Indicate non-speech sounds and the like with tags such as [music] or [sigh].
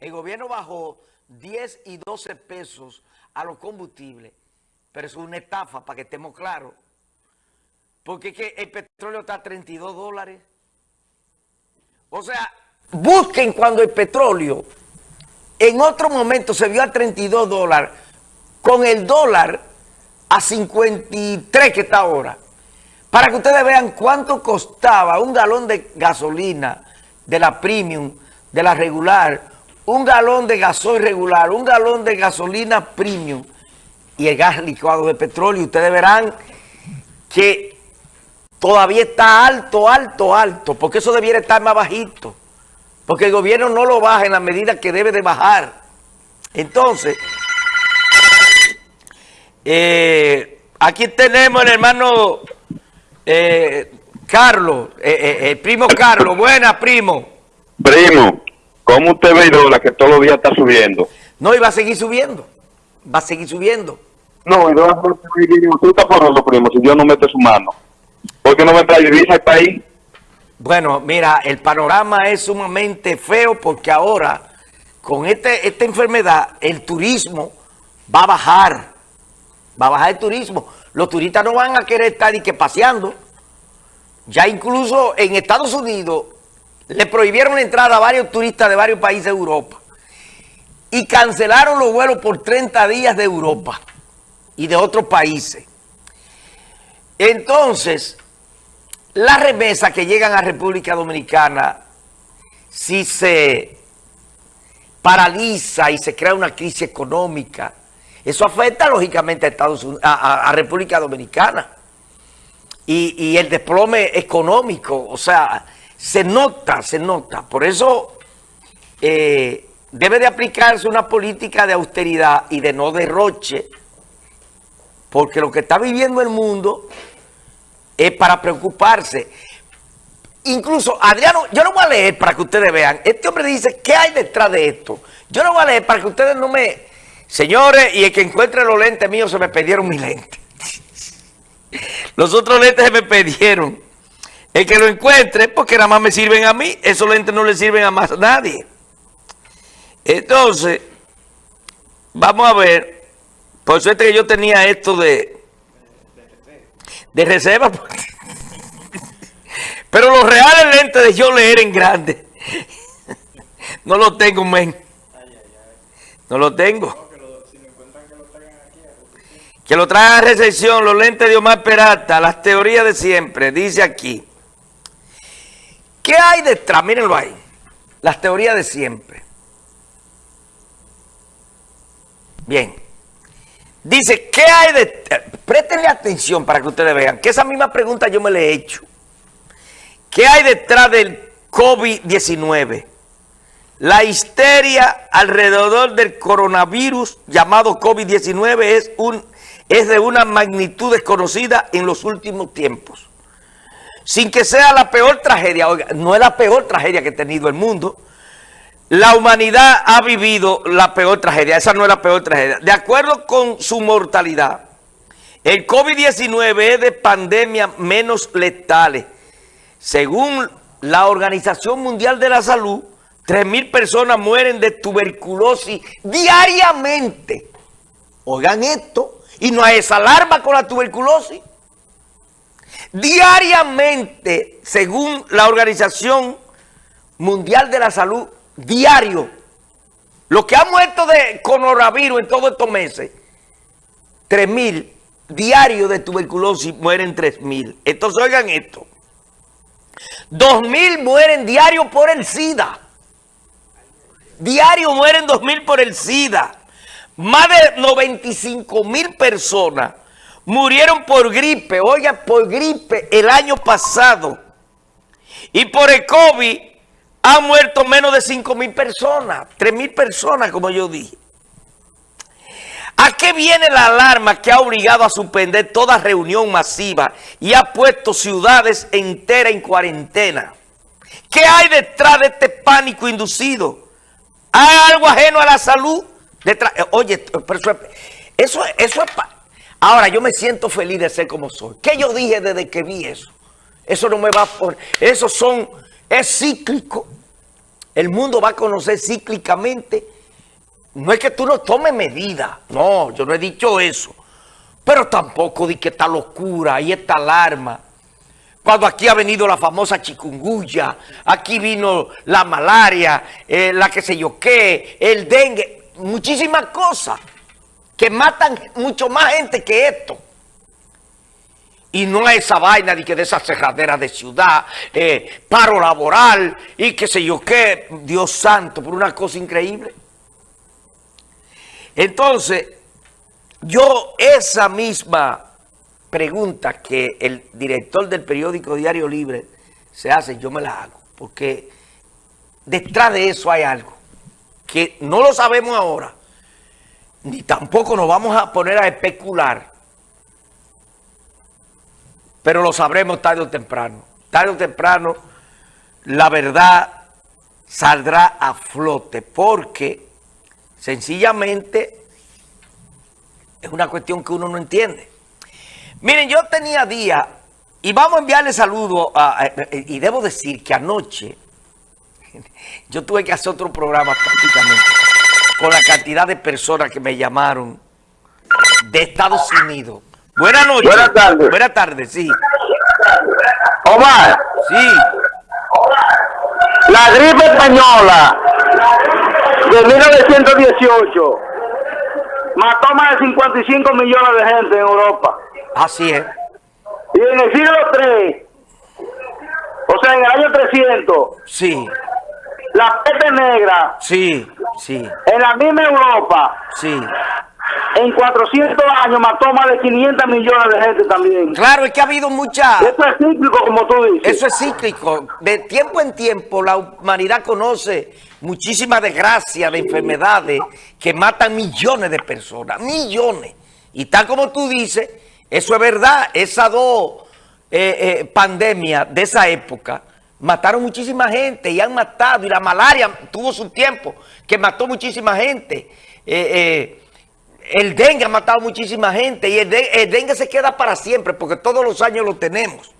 El gobierno bajó 10 y 12 pesos a los combustibles, pero es una estafa, para que estemos claros. Porque es que el petróleo está a 32 dólares. O sea, busquen cuando el petróleo en otro momento se vio a 32 dólares, con el dólar a 53 que está ahora. Para que ustedes vean cuánto costaba un galón de gasolina de la premium, de la regular, un galón de gasoil regular, un galón de gasolina premium y el gas licuado de petróleo. Ustedes verán que todavía está alto, alto, alto, porque eso debiera estar más bajito. Porque el gobierno no lo baja en la medida que debe de bajar. Entonces, eh, aquí tenemos el hermano eh, Carlos, eh, el primo Carlos. Buena, primo. Primo, ¿cómo usted ve la que todos los días está subiendo? No, y va a seguir subiendo. Va a seguir subiendo. No, y no va a seguir usted está por primo, si Dios no mete su mano. ¿Por qué no me trae divisa al país? Bueno, mira, el panorama es sumamente feo porque ahora, con este, esta enfermedad, el turismo va a bajar. Va a bajar el turismo. Los turistas no van a querer estar ni que paseando. Ya incluso en Estados Unidos le prohibieron la entrada a varios turistas de varios países de Europa. Y cancelaron los vuelos por 30 días de Europa y de otros países. Entonces, las remesas que llegan a República Dominicana, si se paraliza y se crea una crisis económica, eso afecta lógicamente a, Estados Unidos, a, República Dominicana. Y, y, el desplome económico, o sea, se nota, se nota. Por eso eh, debe de aplicarse una política de austeridad y de no derroche, porque lo que está viviendo el mundo es para preocuparse. Incluso, Adriano, yo lo voy a leer para que ustedes vean. Este hombre dice, ¿qué hay detrás de esto? Yo lo voy a leer para que ustedes no me... Señores, y el que encuentre los lentes míos, se me perdieron mis lentes. [laughs] Los otros lentes se me perdieron. El que lo encuentre, porque nada más me sirven a mí, esos lentes no le sirven a más nadie. Entonces, vamos a ver, por suerte que yo tenía esto de, de reserva. [laughs] Pero los reales lentes de yo leer en grande, [laughs] no lo tengo, men. No lo tengo. Que lo traigan a recepción, los lentes de Omar Peralta, las teorías de siempre, dice aquí. ¿Qué hay detrás? Mírenlo ahí. Las teorías de siempre. Bien. Dice, ¿qué hay de...? Préstenle atención para que ustedes vean, que esa misma pregunta yo me la he hecho. ¿Qué hay detrás del COVID-19? La histeria alrededor del coronavirus llamado COVID-19 es, un, es de una magnitud desconocida en los últimos tiempos. Sin que sea la peor tragedia, oiga, no es la peor tragedia que ha tenido el mundo, la humanidad ha vivido la peor tragedia. Esa no es la peor tragedia. De acuerdo con su mortalidad, el COVID-19 es de pandemias menos letales. Según la Organización Mundial de la Salud, 3.000 personas mueren de tuberculosis diariamente. Oigan esto. Y no hay esa alarma con la tuberculosis. Diariamente, según la Organización Mundial de la Salud, diario. Los que han muerto de coronavirus en todos estos meses, 3 mil. Diario de tuberculosis mueren 3 mil. Entonces oigan esto. 2 mil mueren diario por el SIDA. Diario mueren 2 mil por el SIDA. Más de 95 mil personas murieron por gripe. Oigan, por gripe el año pasado. Y por el COVID han muerto menos de 5 mil personas, 3 mil personas, como yo dije. ¿A qué viene la alarma que ha obligado a suspender toda reunión masiva y ha puesto ciudades enteras en cuarentena? ¿Qué hay detrás de este pánico inducido? ¿Hay algo ajeno a la salud? Detrás, oye, eso, eso es... Ahora, yo me siento feliz de ser como soy. ¿Qué yo dije desde que vi eso? Eso no me va por... Eso son es cíclico. el mundo va a conocer cíclicamente. No es que tú no tomes medidas, no, yo no he dicho eso. Pero tampoco di que esta locura y esta alarma. Cuando aquí ha venido la famosa chikungunya, aquí vino la malaria, eh, la que sé yo qué, el dengue, muchísimas cosas que matan mucho más gente que esto. Y no es esa vaina de que de esas cerraderas de ciudad, eh, paro laboral y qué sé yo qué, Dios santo, por una cosa increíble. Entonces, yo esa misma pregunta que el director del periódico Diario Libre se hace, yo me la hago, porque detrás de eso hay algo que no lo sabemos ahora, ni tampoco nos vamos a poner a especular, pero lo sabremos tarde o temprano. Tarde o temprano la verdad saldrá a flote porque sencillamente es una cuestión que uno no entiende. Miren, yo tenía días, y vamos a enviarle saludos, y debo decir que anoche [laughs] yo tuve que hacer otro programa prácticamente con la cantidad de personas que me llamaron de Estados Unidos. Buenas noches. Buenas tardes. Buenas tardes, sí. Omar, Sí. la gripe española de 1918 mató más de 55 millones de gente en Europa. Así es. Y en el siglo III, o sea, en el año 300, Sí, la peste negra sí, sí, en la misma Europa, sí. en 400 años mató más de 500 millones de gente también. Claro, es que ha habido mucha... Eso es cíclico, como tú dices. Eso es cíclico. De tiempo en tiempo la humanidad conoce muchísimas desgracias de enfermedades que matan millones de personas. Millones. Y tal como tú dices, eso es verdad. Esas dos eh, eh, pandemias de esa época mataron muchísima gente y han matado. Y la malaria tuvo su tiempo que mató muchísima gente. Eh, eh, el dengue ha matado muchísima gente y el, de- el dengue se queda para siempre porque todos los años lo tenemos.